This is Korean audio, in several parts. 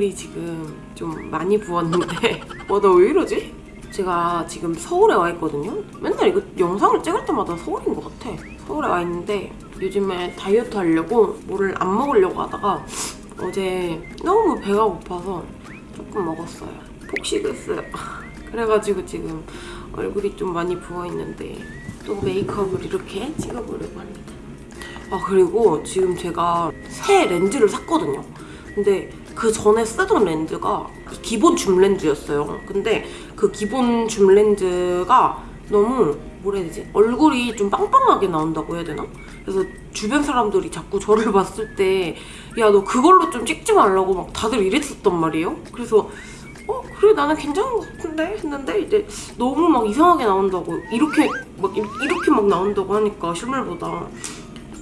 얼굴이 지금 좀 많이 부었는데 와 나 왜 이러지? 제가 지금 서울에 와 있거든요? 맨날 이거 영상을 찍을 때마다 서울인 것 같아. 서울에 와 있는데 요즘에 다이어트 하려고 뭐를 안 먹으려고 하다가 어제 너무 배가 고파서 조금 먹었어요. 폭식했어요. 그래가지고 지금 얼굴이 좀 많이 부어있는데 또 메이크업을 이렇게 찍어보려고 합니다. 아 그리고 지금 제가 새 렌즈를 샀거든요. 근데 그 전에 쓰던 렌즈가 기본 줌 렌즈였어요. 근데 그 기본 줌 렌즈가 너무 뭐라 해야 되지? 얼굴이 좀 빵빵하게 나온다고 해야 되나? 그래서 주변 사람들이 자꾸 저를 봤을 때 야 너 그걸로 좀 찍지 말라고 막 다들 이랬었단 말이에요. 그래서 어 그래 나는 괜찮은 것 같은데 했는데 이제 너무 막 이상하게 나온다고 이렇게 막 이- 이렇게 막 나온다고 하니까 실물보다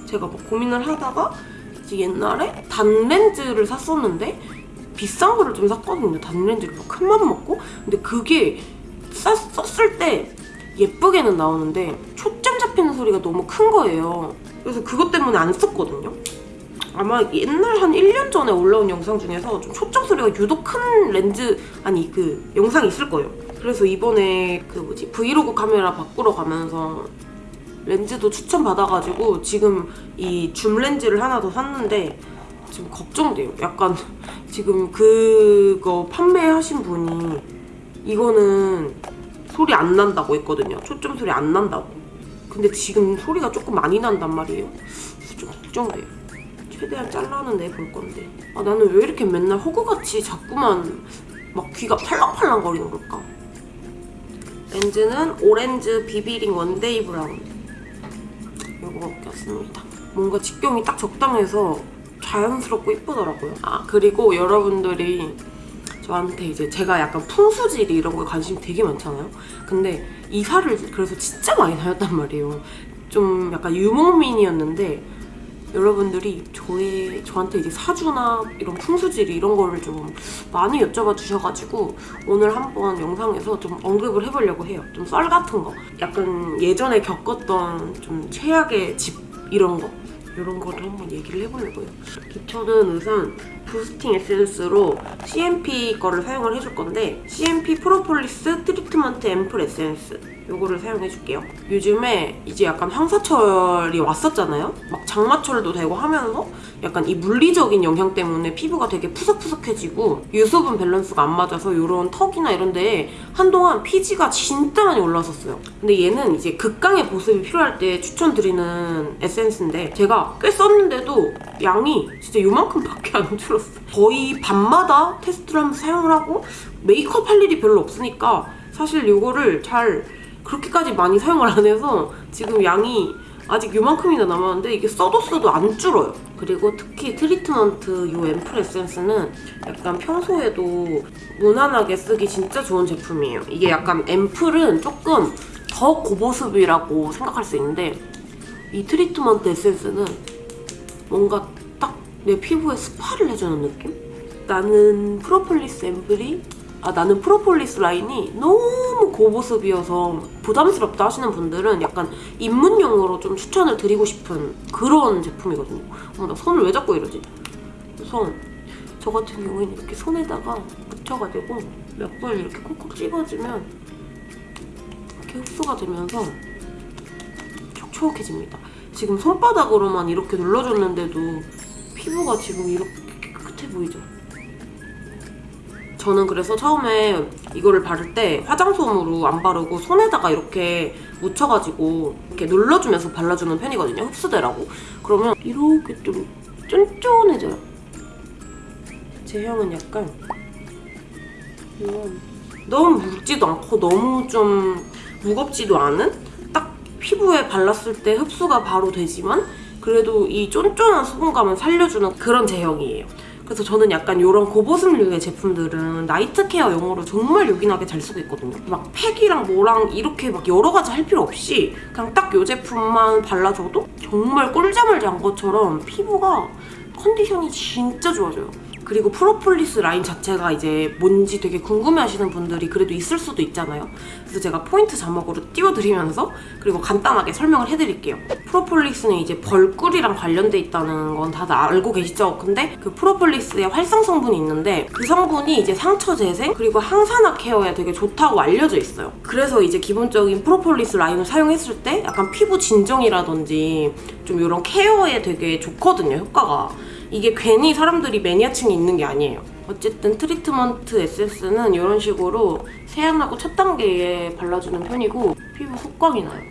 제가 막 고민을 하다가 옛날에 단렌즈를 샀었는데 비싼 거를 좀 샀거든요. 단렌즈를 막 큰맘 먹고 근데 그게 쌌, 썼을 때 예쁘게는 나오는데 초점 잡히는 소리가 너무 큰 거예요. 그래서 그것 때문에 안 썼거든요. 아마 옛날 한 1년 전에 올라온 영상 중에서 좀 초점 소리가 유독 큰 렌즈 아니 그 영상이 있을 거예요. 그래서 이번에 그 뭐지 브이로그 카메라 바꾸러 가면서 렌즈도 추천받아가지고 지금 이 줌 렌즈를 하나 더 샀는데 지금 걱정돼요. 약간 지금 그거 판매하신 분이 이거는 소리 안 난다고 했거든요. 초점 소리 안 난다고. 근데 지금 소리가 조금 많이 난단 말이에요. 좀 걱정돼요. 최대한 잘라는 내볼 건데. 아 나는 왜 이렇게 맨날 호구같이 자꾸만 막 귀가 팔랑팔랑 거리는 걸까? 렌즈는 오렌즈 비비링 one day brown. 이거 꼈습니다. 뭔가 직경이 딱 적당해서 자연스럽고 이쁘더라고요. 아 그리고 여러분들이 저한테 이제 제가 약간 풍수지리 이런 거에 관심이 되게 많잖아요. 근데 이 살을 그래서 진짜 많이 다녔단 말이에요. 좀 약간 유목민이었는데 여러분들이 저의 저한테 이제 사주나 이런 풍수지리 이런 거를 좀 많이 여쭤봐 주셔가지고 오늘 한번 영상에서 좀 언급을 해보려고 해요. 좀 썰 같은 거, 약간 예전에 겪었던 좀 최악의 집 이런 거. 이런 거를 한번 얘기를 해보려고요. 기초는 우선 boosting 에센스로 CNP 거를 사용을 해줄 건데 CNP 프로폴리스 트리트먼트 앰플 에센스 요거를 사용해줄게요. 요즘에 이제 약간 황사철이 왔었잖아요. 막 장마철도 되고 하면서 약간 이 물리적인 영향 때문에 피부가 되게 푸석푸석해지고 유수분 밸런스가 안 맞아서 이런 턱이나 이런 데에 한동안 피지가 진짜 많이 올라왔었어요. 근데 얘는 이제 극강의 보습이 필요할 때 추천드리는 에센스인데 제가 꽤 썼는데도 양이 진짜 요만큼밖에 안 줄었어. 거의 밤마다 테스트를 하면서 사용을 하고 메이크업 할 일이 별로 없으니까 사실 이거를 잘 그렇게까지 많이 사용을 안 해서 지금 양이 아직 요만큼이나 남았는데 이게 써도 써도 안 줄어요. 그리고 특히 트리트먼트 이 앰플 에센스는 약간 평소에도 무난하게 쓰기 진짜 좋은 제품이에요. 이게 약간 앰플은 조금 더 고보습이라고 생각할 수 있는데 이 트리트먼트 에센스는 뭔가 딱 내 피부에 스파를 해주는 느낌? 나는 프로폴리스 앰플이 아 나는 프로폴리스 라인이 너무 고보습이어서 부담스럽다 하시는 분들은 약간 입문용으로 좀 추천을 드리고 싶은 그런 제품이거든요. 어머 나 손을 왜 자꾸 이러지? 그래서 저 같은 경우에는 이렇게 손에다가 묻혀가지고 몇 번 이렇게 콕콕 찝어주면 이렇게 흡수가 되면서 촉촉해집니다. 지금 손바닥으로만 이렇게 눌러줬는데도 피부가 지금 이렇게 깨끗해 보이죠? 저는 그래서 처음에 이거를 바를 때 화장솜으로 안 바르고 손에다가 이렇게 묻혀가지고 이렇게 눌러주면서 발라주는 편이거든요. 흡수되라고. 그러면 이렇게 좀 쫀쫀해져요. 제 형은 약간 이런 너무 묽지도 않고 너무 좀 무겁지도 않은 딱 피부에 발랐을 때 흡수가 바로 되지만 그래도 이 쫀쫀한 수분감을 살려주는 그런 제형이에요. 그래서 저는 약간 이런 고보습류의 제품들은 night care용으로 정말 요긴하게 잘 쓰고 있거든요. 막 팩이랑 뭐랑 이렇게 막 여러 가지 할 필요 없이 그냥 딱 이 제품만 발라줘도 정말 꿀잠을 잔 것처럼 피부가 컨디션이 진짜 좋아져요. 그리고 프로폴리스 라인 자체가 이제 뭔지 되게 궁금해하시는 분들이 그래도 있을 수도 있잖아요. 그래서 제가 포인트 자막으로 띄워드리면서 그리고 간단하게 설명을 해드릴게요. 프로폴리스는 이제 벌꿀이랑 관련돼 있다는 건 다들 알고 계시죠? 근데 그 프로폴리스에 활성 성분이 있는데 그 성분이 이제 상처 재생 그리고 항산화 care에 되게 좋다고 알려져 있어요. 그래서 이제 기본적인 프로폴리스 라인을 사용했을 때 약간 피부 진정이라든지 좀 이런 care에 되게 좋거든요, 효과가. 이게 괜히 사람들이 매니아층이 있는 게 아니에요. 어쨌든 트리트먼트 에센스는 이런 식으로 세안하고 첫 단계에 발라주는 편이고 피부 속광이 나요.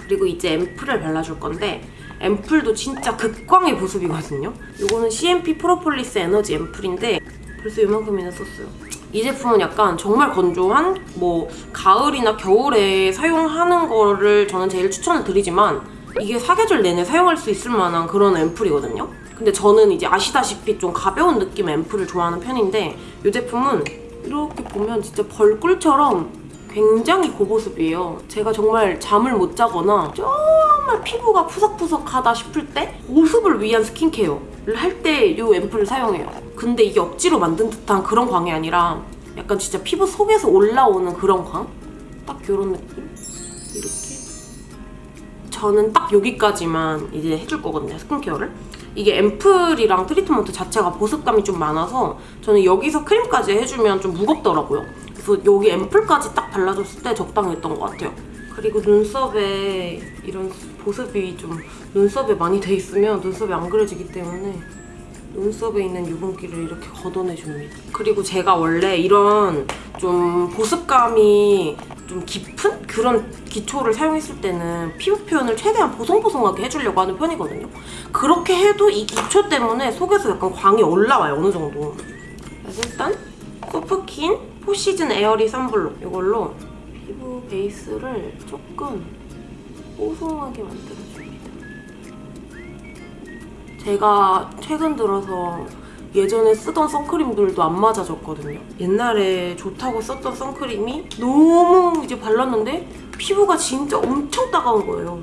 그리고 이제 앰플을 발라줄 건데 앰플도 진짜 극강의 보습이거든요. 이거는 CNP 프로폴리스 에너지 앰플인데 벌써 이만큼이나 썼어요. 이 제품은 약간 정말 건조한 뭐 가을이나 겨울에 사용하는 거를 저는 제일 추천을 드리지만 이게 사계절 내내 사용할 수 있을 만한 그런 앰플이거든요. 근데 저는 이제 아시다시피 좀 가벼운 느낌 앰플을 좋아하는 편인데 이 제품은 이렇게 보면 진짜 벌꿀처럼 굉장히 고보습이에요. 제가 정말 잠을 못 자거나 정말 피부가 푸석푸석하다 싶을 때 보습을 위한 스킨케어를 할 때 이 앰플을 사용해요. 근데 이게 억지로 만든 듯한 그런 광이 아니라 약간 진짜 피부 속에서 올라오는 그런 광? 딱 이런 느낌? 이렇게 저는 딱 여기까지만 이제 해줄 거거든요, 스킨케어를. 이게 앰플이랑 트리트먼트 자체가 보습감이 좀 많아서 저는 여기서 크림까지 해주면 좀 무겁더라고요. 그래서 여기 앰플까지 딱 발라줬을 때 적당했던 것 같아요. 그리고 눈썹에 이런 보습이 좀 눈썹에 많이 돼 있으면 눈썹이 안 그려지기 때문에 눈썹에 있는 유분기를 이렇게 걷어내줍니다. 그리고 제가 원래 이런 좀 보습감이 좀 깊은 그런 기초를 사용했을 때는 피부 표현을 최대한 보송보송하게 해주려고 하는 편이거든요. 그렇게 해도 이 기초 때문에 속에서 약간 광이 올라와요, 어느 정도. 그래서 일단 소프킨 포시즌 에어리 선블록 이걸로 피부 베이스를 조금 뽀송하게 만들어줍니다. 제가 최근 들어서 예전에 쓰던 선크림들도 안 맞아졌거든요. 옛날에 좋다고 썼던 선크림이 너무 이제 발랐는데 피부가 진짜 엄청 따가운 거예요.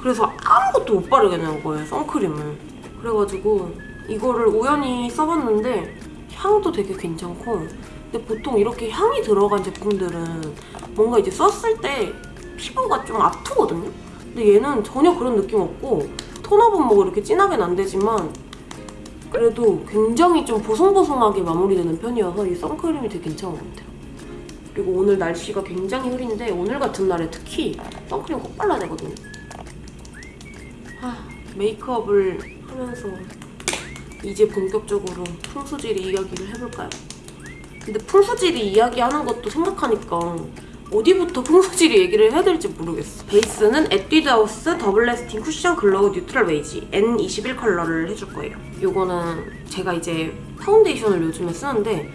그래서 아무것도 못 바르게 되는 거예요, 선크림을. 그래가지고 이거를 우연히 써봤는데 향도 되게 괜찮고 근데 보통 이렇게 향이 들어간 제품들은 뭔가 이제 썼을 때 피부가 좀 아프거든요? 근데 얘는 전혀 그런 느낌 없고 톤업은 뭐 이렇게 진하게는 안 되지만 그래도 굉장히 좀 보송보송하게 마무리되는 편이어서 이 선크림이 되게 괜찮은 것 같아요. 그리고 오늘 날씨가 굉장히 흐린데 오늘 같은 날에 특히 선크림 꼭 발라야 되거든요. 아, 메이크업을 하면서 이제 본격적으로 풍수지리 이야기를 해볼까요? 근데 풍수지리 이야기하는 것도 생각하니까 어디부터 풍수지리 얘기를 해야 될지 모르겠어. 베이스는 에뛰드하우스 double lasting 쿠션 glow neutral 베이지 N21 컬러를 해줄 거예요. 이거는 제가 이제 파운데이션을 요즘에 쓰는데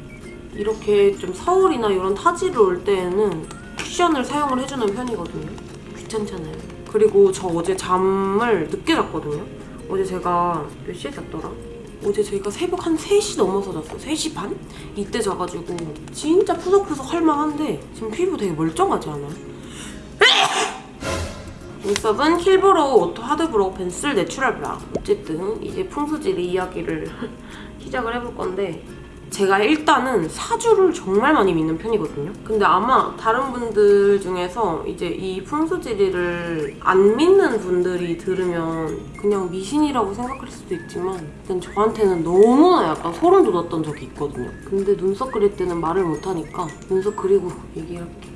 이렇게 좀 서울이나 이런 타지를 올 때에는 쿠션을 사용을 해주는 편이거든요. 귀찮잖아요. 그리고 저 어제 잠을 늦게 잤거든요. 어제 제가 몇 시에 잤더라? 어제 제가 새벽 한 3시 넘어서 잤어요. 3시 반? 이때 자가지고 진짜 푸석푸석 할만한데 지금 피부 되게 멀쩡하지 않아요? 눈썹은 kill brow auto hard brow pencil natural 브라 어쨌든 이제 풍수지리 이야기를 시작을 해볼 건데 제가 일단은 사주를 정말 많이 믿는 편이거든요. 근데 아마 다른 분들 중에서 이제 이 풍수지리를 안 믿는 분들이 들으면 그냥 미신이라고 생각할 수도 있지만 일단 저한테는 너무나 약간 소름 돋았던 적이 있거든요. 근데 눈썹 그릴 때는 말을 못하니까 눈썹 그리고 얘기할게.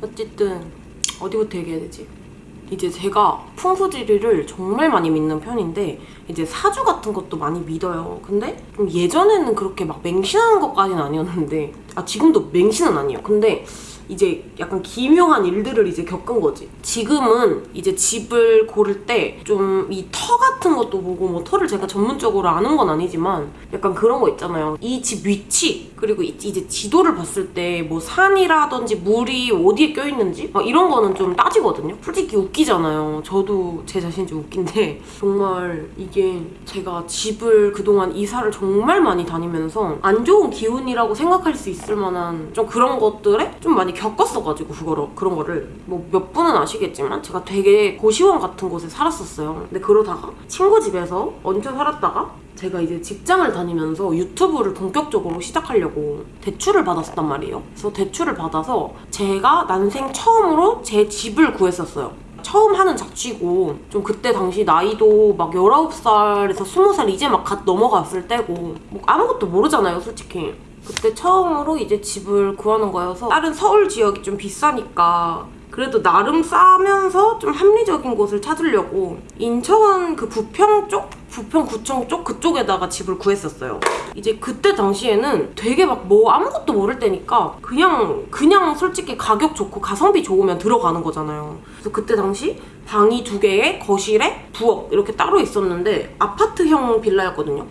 어쨌든 어디부터 얘기해야 되지? 이제 제가 풍수지리를 정말 많이 믿는 편인데 이제 사주 같은 것도 많이 믿어요. 근데 좀 예전에는 그렇게 막 맹신하는 것까지는 아니었는데 아 지금도 맹신은 아니에요. 근데 이제 약간 기묘한 일들을 이제 겪은 거지. 지금은 이제 집을 고를 때 좀 이 터 같은 것도 보고 뭐 터를 제가 전문적으로 아는 건 아니지만 약간 그런 거 있잖아요. 이 집 위치 그리고 이- 이제 지도를 봤을 때 뭐 산이라든지 물이 어디에 껴있는지 막 이런 거는 좀 따지거든요. 솔직히 웃기잖아요. 저도 제 자신이 좀 웃긴데 정말 이게 제가 집을 그동안 이사를 정말 많이 다니면서 안 좋은 기운이라고 생각할 수 있을 만한 좀 그런 것들에 좀 많이 겪었어가지고 그거를 그런 거를 뭐 몇 분은 아시겠지만 제가 되게 고시원 같은 곳에 살았었어요. 근데 그러다가 친구 집에서 얹혀 살았다가 제가 이제 직장을 다니면서 유튜브를 본격적으로 시작하려고 대출을 받았었단 말이에요. 그래서 대출을 받아서 제가 난생 처음으로 제 집을 구했었어요. 처음 하는 자취고 좀 그때 당시 나이도 막 19살에서 20살 이제 막 갓 넘어갔을 때고 뭐 아무것도 모르잖아요 솔직히 그때 처음으로 이제 집을 구하는 거여서 다른 서울 지역이 좀 비싸니까 그래도 나름 싸면서 좀 합리적인 곳을 찾으려고 인천 그 부평 쪽? 부평구청 쪽 그쪽에다가 집을 구했었어요. 이제 그때 당시에는 되게 막 뭐 아무것도 모를 때니까 그냥 그냥 솔직히 가격 좋고 가성비 좋으면 들어가는 거잖아요. 그래서 그때 당시 방이 두 개에 거실에 부엌 이렇게 따로 있었는데 아파트형 빌라였거든요.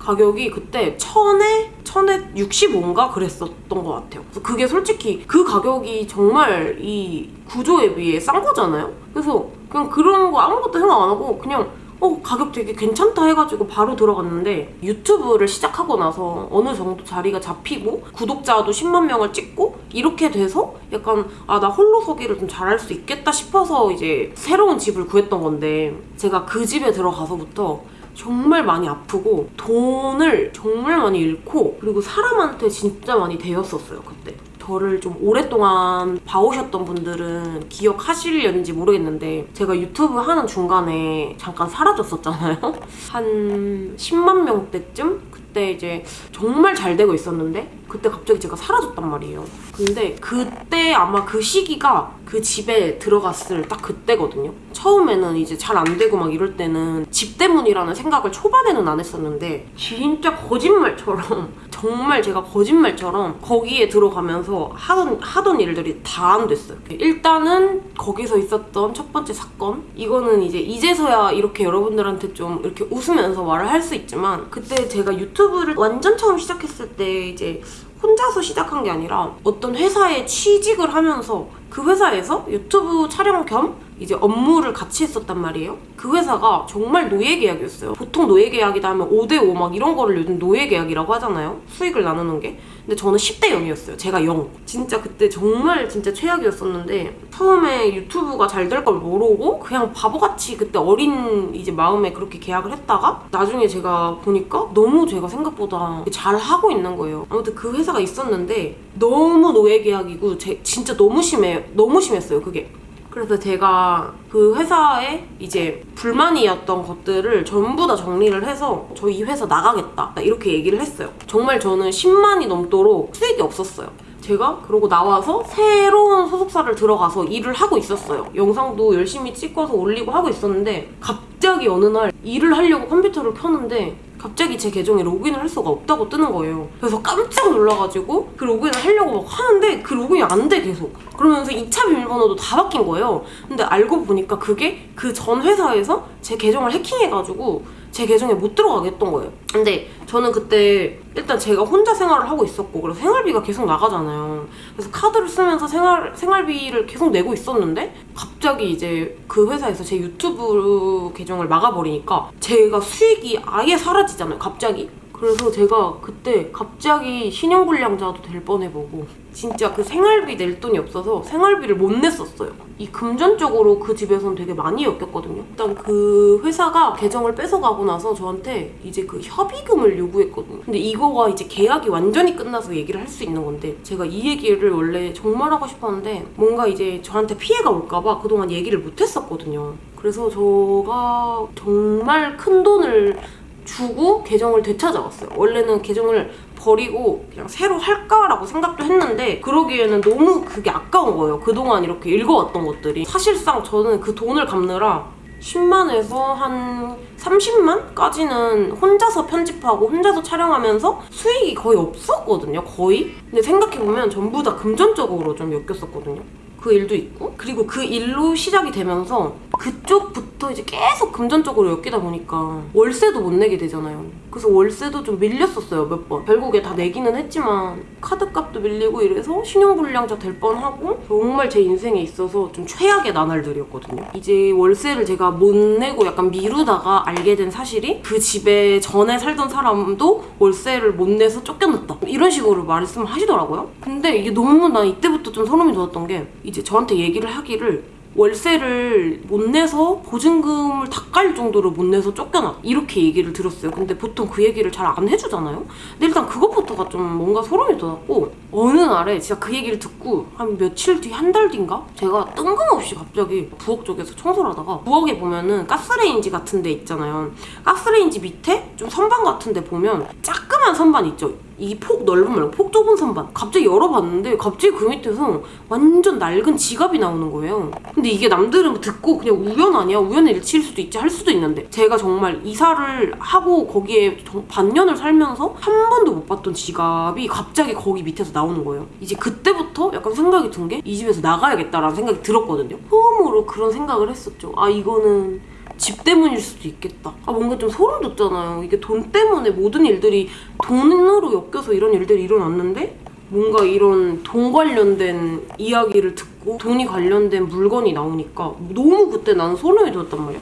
가격이 그때 천에 천에 65인가 그랬었던 것 같아요. 그게 솔직히 그 가격이 정말 이 구조에 비해 싼 거잖아요. 그래서 그냥 그런 거 아무것도 생각 안 하고 그냥 어 가격 되게 괜찮다 해가지고 바로 들어갔는데 유튜브를 시작하고 나서 어느 정도 자리가 잡히고 구독자도 10만 명을 찍고 이렇게 돼서 약간 아 나 홀로 서기를 좀 잘할 수 있겠다 싶어서 이제 새로운 집을 구했던 건데 제가 그 집에 들어가서부터 정말 많이 아프고 돈을 정말 많이 잃고 그리고 사람한테 진짜 많이 대였었어요 그때. 저를 좀 오랫동안 봐오셨던 분들은 기억하시려는지 모르겠는데 제가 유튜브 하는 중간에 잠깐 사라졌었잖아요. 한 10만 명대쯤? 그때 이제 정말 잘 되고 있었는데 그때 갑자기 제가 사라졌단 말이에요. 근데 그때 아마 그 시기가 그 집에 들어갔을 딱 그때거든요. 처음에는 이제 잘 안 되고 막 이럴 때는 집 때문이라는 생각을 초반에는 안 했었는데 진짜 거짓말처럼 정말 제가 거짓말처럼 거기에 들어가면서 하던, 하던 일들이 다 안 됐어요. 일단은 거기서 있었던 첫 번째 사건 이거는 이제 이제서야 이렇게 여러분들한테 좀 이렇게 웃으면서 말을 할 수 있지만 그때 제가 유튜브를 완전 처음 시작했을 때 이제 혼자서 시작한 게 아니라 어떤 회사에 취직을 하면서 그 회사에서 유튜브 촬영 겸 이제 업무를 같이 했었단 말이에요. 그 회사가 정말 노예 계약이었어요. 보통 노예 계약이다 하면 5대5 막 이런 거를 요즘 노예 계약이라고 하잖아요. 수익을 나누는 게. 근데 저는 10대 0이었어요. 제가 0. 진짜 그때 정말 진짜 최악이었었는데 처음에 유튜브가 잘 될 걸 모르고 그냥 바보같이 그때 어린 이제 마음에 그렇게 계약을 했다가 나중에 제가 보니까 너무 제가 생각보다 잘 하고 있는 거예요. 아무튼 그 회사가 있었는데 너무 노예 계약이고 제, 진짜 너무 심해 너무 심했어요. 그게. 그래서 제가 그 회사에 이제 불만이었던 것들을 전부 다 정리를 해서 저희 회사 나가겠다 이렇게 얘기를 했어요. 정말 저는 10만이 넘도록 수익이 없었어요. 제가 그러고 나와서 새로운 소속사를 들어가서 일을 하고 있었어요. 영상도 열심히 찍어서 올리고 하고 있었는데 갑자기 어느 날 일을 하려고 컴퓨터를 켰는데 갑자기 제 계정에 로그인을 할 수가 없다고 뜨는 거예요. 그래서 깜짝 놀라가지고 그 로그인을 하려고 막 하는데 그 로그인이 안 돼 계속. 그러면서 2차 비밀번호도 다 바뀐 거예요. 근데 알고 보니까 그게 그 전 회사에서 제 계정을 해킹해가지고 제 계정에 못 들어가게 했던 거예요. 근데 저는 그때 일단 제가 혼자 생활을 하고 있었고 그래서 생활비가 계속 나가잖아요. 그래서 카드를 쓰면서 생활 생활비를 계속 내고 있었는데 갑자기 이제 그 회사에서 제 유튜브 계정을 막아버리니까 제가 수익이 아예 사라지잖아요. 갑자기. 그래서 제가 그때 갑자기 신용불량자도 될 뻔해보고 진짜 그 생활비 낼 돈이 없어서 생활비를 못 냈었어요. 이 금전적으로 그 집에선 되게 많이 엮였거든요. 일단 그 회사가 계정을 뺏어가고 나서 저한테 이제 그 협의금을 요구했거든요. 근데 이거가 이제 계약이 완전히 끝나서 얘기를 할 수 있는 건데 제가 이 얘기를 원래 정말 하고 싶었는데 뭔가 이제 저한테 피해가 올까봐 그동안 얘기를 못 했었거든요. 그래서 저가 정말 큰 돈을 주고 계정을 되찾아왔어요. 원래는 계정을 버리고 그냥 새로 할까라고 생각도 했는데 그러기에는 너무 그게 아까운 거예요. 그동안 이렇게 읽어왔던 것들이. 사실상 저는 그 돈을 갚느라 10만에서 한 30만까지는 혼자서 편집하고 혼자서 촬영하면서 수익이 거의 없었거든요. 거의. 근데 생각해보면 전부 다 금전적으로 좀 엮였었거든요. 그 일도 있고 그리고 그 일로 시작이 되면서 그쪽부터 이제 계속 금전적으로 엮이다 보니까 월세도 못 내게 되잖아요. 그래서 월세도 좀 밀렸었어요 몇 번. 결국에 다 내기는 했지만 카드값도 밀리고 이래서 신용불량자 될 뻔하고 정말 제 인생에 있어서 좀 최악의 나날들이었거든요. 이제 월세를 제가 못 내고 약간 미루다가 알게 된 사실이 그 집에 전에 살던 사람도 월세를 못 내서 쫓겨났다. 이런 식으로 말씀을 하시더라고요. 근데 이게 너무 나 이때부터 좀 소름이 돋았던 게 이제 저한테 얘기를 하기를 월세를 못 내서 보증금을 다 깔 정도로 못 내서 쫓겨나. 이렇게 얘기를 들었어요. 근데 보통 그 얘기를 잘 안 해주잖아요. 근데 일단 그것부터가 좀 뭔가 소름이 돋았고 어느 날에 진짜 그 얘기를 듣고 한 며칠 뒤 한 달 뒤인가? 제가 뜬금없이 갑자기 부엌 쪽에서 청소를 하다가 부엌에 보면은 가스레인지 같은 데 있잖아요. 가스레인지 밑에 좀 선반 같은 데 보면 자그만 선반 있죠 이 폭 넓은 말고 폭 좁은 선반. 갑자기 열어봤는데 갑자기 그 밑에서 완전 낡은 지갑이 나오는 거예요. 근데 이게 남들은 듣고 그냥 우연 아니야? 우연의 일치일 수도 있지 할 수도 있는데. 제가 정말 이사를 하고 거기에 정- 반년을 살면서 한 번도 못 봤던 지갑이 갑자기 거기 밑에서 나오는 거예요. 이제 그때부터 약간 생각이 든 게 이 집에서 나가야겠다라는 생각이 들었거든요. 처음으로 그런 생각을 했었죠. 아 이거는 집 때문일 수도 있겠다. 아 뭔가 좀 소름 돋잖아요. 이게 돈 때문에 모든 일들이 돈으로 엮여서 이런 일들이 일어났는데 뭔가 이런 돈 관련된 이야기를 듣고 돈이 관련된 물건이 나오니까 너무 그때 나는 소름이 돋았단 말이야.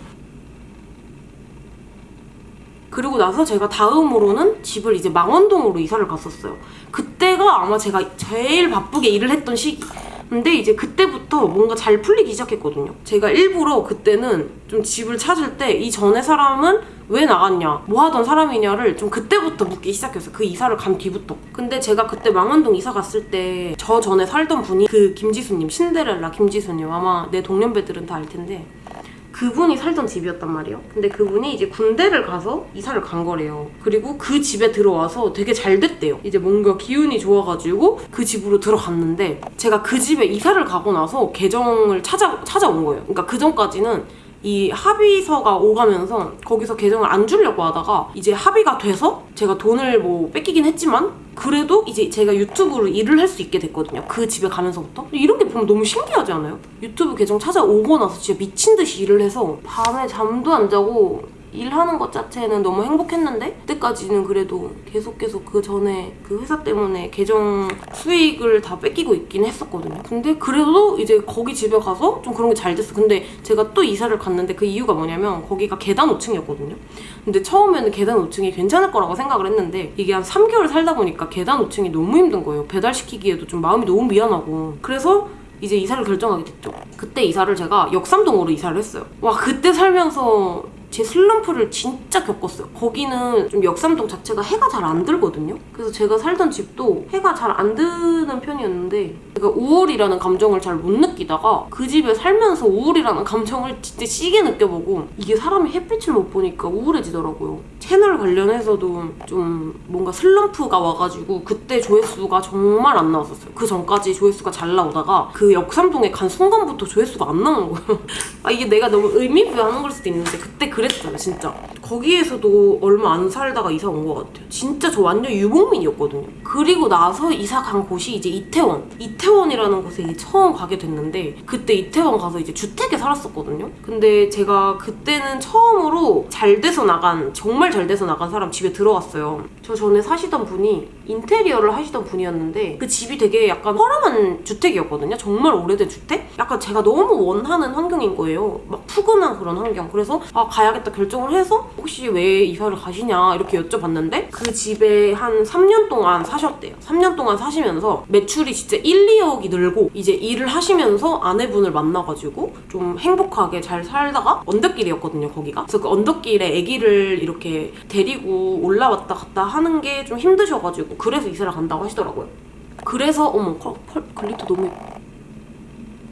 그리고 나서 제가 다음으로는 집을 이제 망원동으로 이사를 갔었어요. 그때가 아마 제가 제일 바쁘게 일을 했던 시기. 근데 이제 그때부터 뭔가 잘 풀리기 시작했거든요. 제가 일부러 그때는 좀 집을 찾을 때 이 전에 사람은 왜 나갔냐, 뭐 하던 사람이냐를 좀 그때부터 묻기 시작했어요. 그 이사를 간 뒤부터. 근데 제가 그때 망원동 이사 갔을 때 저 전에 살던 분이 그 김지수님, 신데렐라 김지수님 아마 내 동년배들은 다 알 텐데 그분이 살던 집이었단 말이에요. 근데 그분이 이제 군대를 가서 이사를 간 거래요. 그리고 그 집에 들어와서 되게 잘 됐대요. 이제 뭔가 기운이 좋아가지고 그 집으로 들어갔는데 제가 그 집에 이사를 가고 나서 계정을 찾아, 찾아온 거예요. 그러니까 그 전까지는 이 합의서가 오가면서 거기서 계정을 안 주려고 하다가 이제 합의가 돼서 제가 돈을 뭐 뺏기긴 했지만 그래도 이제 제가 유튜브로 일을 할 수 있게 됐거든요. 그 집에 가면서부터. 이런 게 보면 너무 신기하지 않아요? 유튜브 계정 찾아오고 나서 진짜 미친 듯이 일을 해서 밤에 잠도 안 자고 일하는 것 자체는 너무 행복했는데 그때까지는 그래도 계속 계속 그 전에 그 회사 때문에 계정 수익을 다 뺏기고 있긴 했었거든요. 근데 그래도 이제 거기 집에 가서 좀 그런 게 잘 됐어. 근데 제가 또 이사를 갔는데 그 이유가 뭐냐면 거기가 계단 5층이었거든요. 근데 처음에는 계단 5층이 괜찮을 거라고 생각을 했는데 이게 한 3개월 살다 보니까 계단 5층이 너무 힘든 거예요. 배달시키기에도 좀 마음이 너무 미안하고. 그래서 이제 이사를 결정하게 됐죠. 그때 이사를 제가 역삼동으로 이사를 했어요. 와 그때 살면서 제 슬럼프를 진짜 겪었어요. 거기는 좀 역삼동 자체가 해가 잘 안 들거든요. 그래서 제가 살던 집도 해가 잘 안 드는 편이었는데 제가 우울이라는 감정을 잘 못 느끼다가 그 집에 살면서 우울이라는 감정을 진짜 시게 느껴보고 이게 사람이 햇빛을 못 보니까 우울해지더라고요. 채널 관련해서도 좀 뭔가 슬럼프가 와가지고 그때 조회수가 정말 안 나왔었어요. 그 전까지 조회수가 잘 나오다가 그 역삼동에 간 순간부터 조회수가 안 나오는 거예요. 아 이게 내가 너무 의미부여하는 걸 수도 있는데 그때 그랬잖아 진짜. 거기에서도 얼마 안 살다가 이사 온 것 같아요. 진짜 저 완전 유목민이었거든요. 그리고 나서 이사 간 곳이 이제 이태원. 이태원 이라는 곳에 처음 가게 됐는데 그때 이태원 가서 이제 주택에 살았었거든요. 근데 제가 그때는 처음으로 잘 돼서 나간 정말 잘 돼서 나간 사람 집에 들어갔어요. 저 전에 사시던 분이 인테리어를 하시던 분이었는데 그 집이 되게 약간 허름한 주택이었거든요. 정말 오래된 주택? 약간 제가 너무 원하는 환경인 거예요. 막 푸근한 그런 환경. 그래서 아 가야겠다 결정을 해서 혹시 왜 이사를 가시냐 이렇게 여쭤봤는데 그 집에 한 3년 동안 사셨대요. 3년 동안 사시면서 매출이 진짜 1, 2억이 늘고 이제 일을 하시면서 아내분을 만나가지고 좀 행복하게 잘 살다가 언덕길이었거든요 거기가. 그래서 그 언덕길에 아기를 이렇게 데리고 올라왔다 갔다 하는 게 좀 힘드셔가지고 그래서 이사를 간다고 하시더라고요. 그래서 어머 컬, 펄, glitter 너무 예뻐.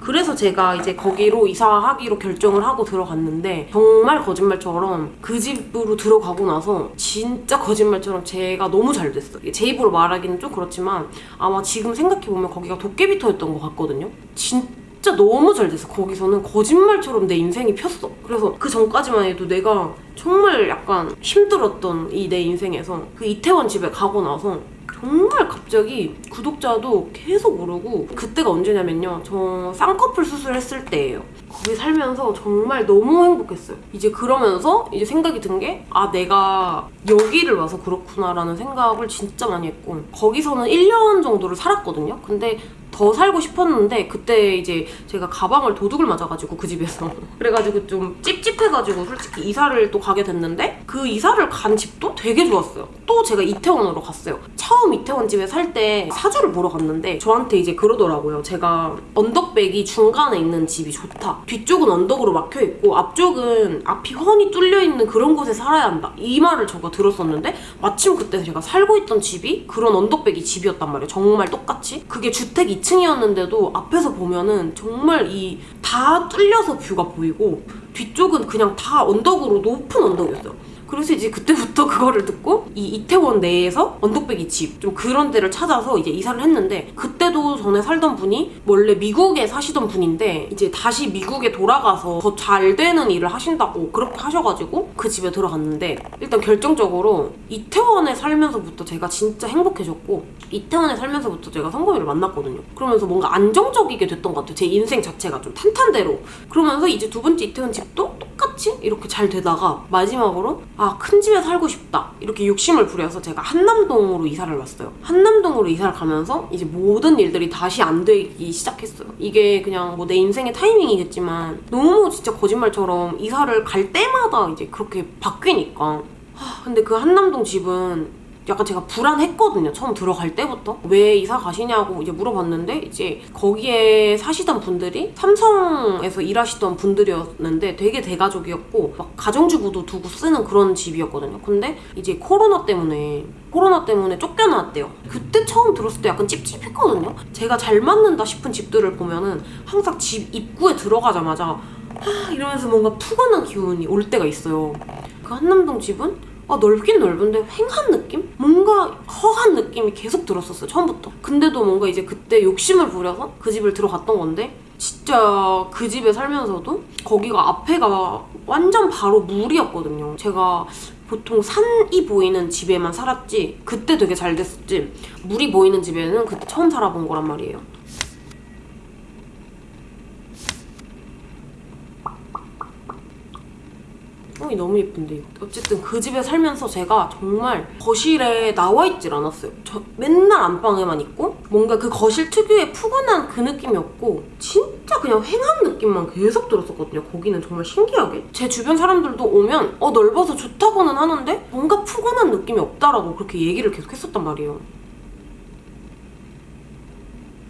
그래서 제가 이제 거기로 이사하기로 결정을 하고 들어갔는데 정말 거짓말처럼 그 집으로 들어가고 나서 진짜 거짓말처럼 제가 너무 잘 됐어요. 제 입으로 말하기는 좀 그렇지만 아마 지금 생각해보면 거기가 도깨비터였던 것 같거든요. 진짜 너무 잘 됐어. 거기서는 거짓말처럼 내 인생이 폈어. 그래서 그 전까지만 해도 내가 정말 약간 힘들었던 이 내 인생에서 그 이태원 집에 가고 나서 정말 갑자기 구독자도 계속 오르고 그때가 언제냐면요. 저 쌍꺼풀 수술했을 때예요. 거기 살면서 정말 너무 행복했어요. 이제 그러면서 이제 생각이 든 게 아 내가 여기를 와서 그렇구나 라는 생각을 진짜 많이 했고 거기서는 1년 정도를 살았거든요. 근데 더 살고 싶었는데 그때 이제 제가 가방을 도둑을 맞아가지고 그 집에서 그래가지고 좀 찝찝해가지고 솔직히 이사를 또 가게 됐는데 그 이사를 간 집도 되게 좋았어요. 또 제가 이태원으로 갔어요. 처음 이태원 집에 살 때 사주를 보러 갔는데 저한테 이제 그러더라고요. 제가 언덕백이 중간에 있는 집이 좋다. 뒤쪽은 언덕으로 막혀 있고 앞쪽은 앞이 훤히 뚫려 있는 그런 곳에 살아야 한다. 이 말을 저가 들었었는데 마침 그때 제가 살고 있던 집이 그런 언덕백이 집이었단 말이에요. 정말 똑같이. 그게 주택 2 층이었는데도 앞에서 보면은 정말 이 다 뚫려서 뷰가 보이고 뒤쪽은 그냥 다 언덕으로 높은 언덕이었어요. 그래서 이제 그때부터 그거를 듣고 이 이태원 내에서 언덕배기 집 좀 그런 데를 찾아서 이제 이사를 했는데 그때도 전에 살던 분이 원래 미국에 사시던 분인데 이제 다시 미국에 돌아가서 더 잘 되는 일을 하신다고 그렇게 하셔가지고 그 집에 들어갔는데 일단 결정적으로 이태원에 살면서부터 제가 진짜 행복해졌고 이태원에 살면서부터 제가 성범이를 만났거든요. 그러면서 뭔가 안정적이게 됐던 것 같아요. 제 인생 자체가 좀 탄탄대로. 그러면서 이제 두 번째 이태원 집도 똑같이 이렇게 잘 되다가 마지막으로 아 큰 집에 살고 싶다 이렇게 욕심을 부려서 제가 한남동으로 이사를 왔어요. 한남동으로 이사를 가면서 이제 모든 일들이 다시 안 되기 시작했어요. 이게 그냥 뭐 내 인생의 타이밍이겠지만 너무 진짜 거짓말처럼 이사를 갈 때마다 이제 그렇게 바뀌니까 하, 근데 그 한남동 집은 약간 제가 불안했거든요. 처음 들어갈 때부터. 왜 이사 가시냐고 이제 물어봤는데 이제 거기에 사시던 분들이 삼성에서 일하시던 분들이었는데 되게 대가족이었고 막 가정주부도 두고 쓰는 그런 집이었거든요. 근데 이제 코로나 때문에 코로나 때문에 쫓겨나왔대요. 그때 처음 들었을 때 약간 찝찝했거든요. 제가 잘 맞는다 싶은 집들을 보면은 항상 집 입구에 들어가자마자 아 이러면서 뭔가 푸근한 기운이 올 때가 있어요. 그 한남동 집은 아 넓긴 넓은데 횡한 느낌? 뭔가 허한 느낌이 계속 들었었어요 처음부터. 근데도 뭔가 이제 그때 욕심을 부려서 그 집을 들어갔던 건데 진짜 그 집에 살면서도 거기가 앞에가 완전 바로 물이었거든요. 제가 보통 산이 보이는 집에만 살았지 그때 되게 잘 됐었지 물이 보이는 집에는 그때 처음 살아본 거란 말이에요 어, 이 너무 예쁜데. 어쨌든 그 집에 살면서 제가 정말 거실에 나와 있질 않았어요. 저 맨날 안방에만 있고 뭔가 그 거실 특유의 푸근한 그 느낌이었고 진짜 그냥 횡한 느낌만 계속 들었었거든요. 거기는 정말 신기하게 제 주변 사람들도 오면 어 넓어서 좋다고는 하는데 뭔가 푸근한 느낌이 없다라고 그렇게 얘기를 계속 했었단 말이에요.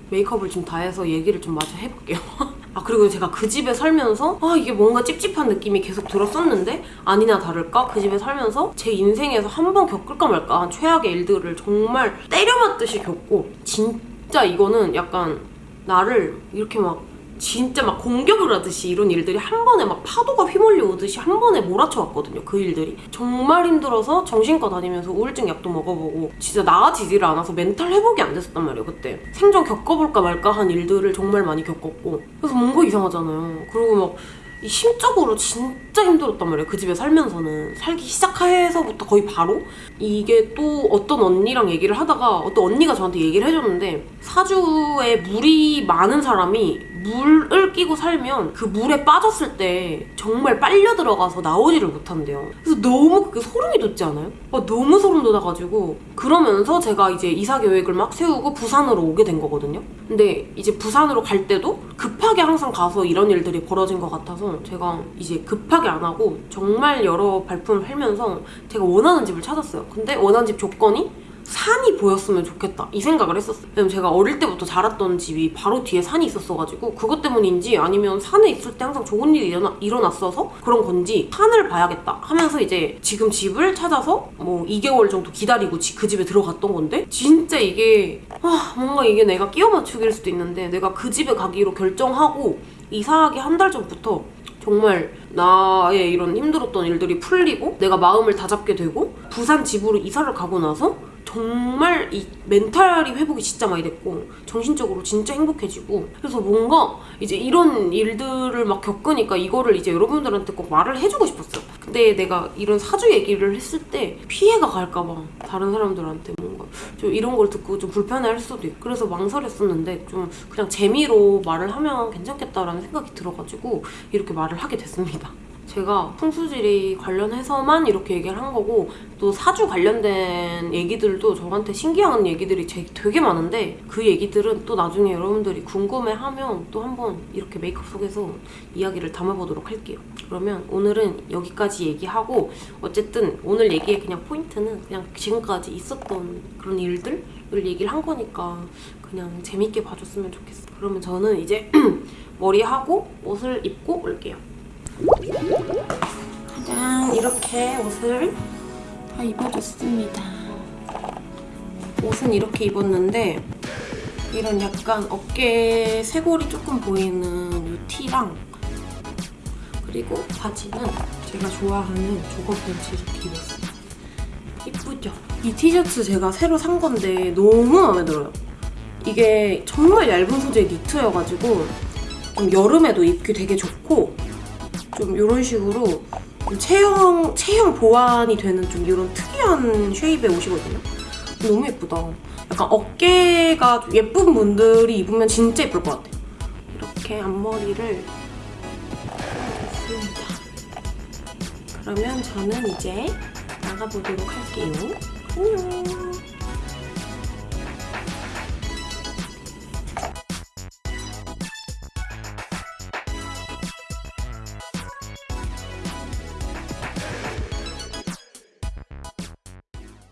메이크업을 좀다 해서 얘기를 좀 마저 해볼게요. 아 그리고 제가 그 집에 살면서 아 이게 뭔가 찝찝한 느낌이 계속 들었었는데? 아니나 다를까? 그 집에 살면서 제 인생에서 한 번 겪을까 말까? 한 최악의 일들을 정말 때려맞듯이 겪고 진짜 이거는 약간 나를 이렇게 막 진짜 막 공격을 하듯이 이런 일들이 한 번에 막 파도가 휘몰려 오듯이 한 번에 몰아쳐 왔거든요. 그 일들이. 정말 힘들어서 정신과 다니면서 우울증 약도 먹어보고 진짜 나아지지를 않아서 멘탈 회복이 안 됐었단 말이에요. 그때. 생전 겪어볼까 말까 한 일들을 정말 많이 겪었고 그래서 뭔가 이상하잖아요. 그리고 막이 심적으로 진짜 힘들었단 말이에요. 그 집에 살면서는. 살기 시작해서부터 거의 바로. 이게 또 어떤 언니랑 얘기를 하다가 어떤 언니가 저한테 얘기를 해줬는데 사주에 물이 많은 사람이 물을 끼고 살면 그 물에 빠졌을 때 정말 빨려 들어가서 나오지를 못한대요. 그래서 너무 그게 소름이 돋지 않아요? 아, 너무 소름 돋아가지고 그러면서 제가 이제 이사 계획을 막 세우고 부산으로 오게 된 거거든요. 근데 이제 부산으로 갈 때도 급하게 항상 가서 이런 일들이 벌어진 것 같아서 제가 이제 급하게 안 하고 정말 여러 발품을 팔면서 제가 원하는 집을 찾았어요. 근데 원하는 집 조건이 산이 보였으면 좋겠다. 이 생각을 했었어요. 왜냐면 제가 어릴 때부터 자랐던 집이 바로 뒤에 산이 있었어가지고 그것 때문인지 아니면 산에 있을 때 항상 좋은 일이 일어나, 일어났어서 그런 건지 산을 봐야겠다 하면서 이제 지금 집을 찾아서 뭐 2개월 정도 기다리고 지- 그 집에 들어갔던 건데 진짜 이게 아 뭔가 이게 내가 끼워 맞추기일 수도 있는데 내가 그 집에 가기로 결정하고 이사하기 한 달 전부터 정말 나의 이런 힘들었던 일들이 풀리고 내가 마음을 다잡게 되고 부산 집으로 이사를 가고 나서 정말 이 멘탈이 회복이 진짜 많이 됐고 정신적으로 진짜 행복해지고 그래서 뭔가 이제 이런 일들을 막 겪으니까 이거를 이제 여러분들한테 꼭 말을 해주고 싶었어요. 근데 내가 이런 사주 얘기를 했을 때 피해가 갈까봐 다른 사람들한테 뭔가 좀 이런 걸 듣고 좀 불편해할 수도 있고 그래서 망설였었는데 좀 그냥 재미로 말을 하면 괜찮겠다라는 생각이 들어가지고 이렇게 말을 하게 됐습니다. 제가 풍수지리 관련해서만 이렇게 얘기를 한 거고 또 사주 관련된 얘기들도 저한테 신기한 얘기들이 제- 되게 많은데 그 얘기들은 또 나중에 여러분들이 궁금해하면 또 한번 이렇게 메이크업 속에서 이야기를 담아보도록 할게요. 그러면 오늘은 여기까지 얘기하고 어쨌든 오늘 얘기의 그냥 포인트는 그냥 지금까지 있었던 그런 일들을 얘기를 한 거니까 그냥 재밌게 봐줬으면 좋겠어. 그러면 저는 이제 머리하고 옷을 입고 올게요. 짠 이렇게 옷을 다 입어줬습니다. 옷은 이렇게 입었는데 이런 약간 어깨 쇄골이 조금 보이는 이 티랑 그리고 바지는 제가 좋아하는 조거 팬츠 이렇게 입었어요. 이쁘죠? 이 티셔츠 제가 새로 산 건데 너무 마음에 들어요. 이게 정말 얇은 소재의 니트여가지고 좀 여름에도 입기 되게 좋고 좀 이런 식으로 좀 체형 체형 보완이 되는 좀 이런 특이한 쉐입의 옷이거든요. 너무 예쁘다. 약간 어깨가 좀 예쁜 분들이 입으면 진짜 예쁠 것 같아요. 이렇게 앞머리를 했습니다. 그러면 저는 이제 나가보도록 할게요. 안녕.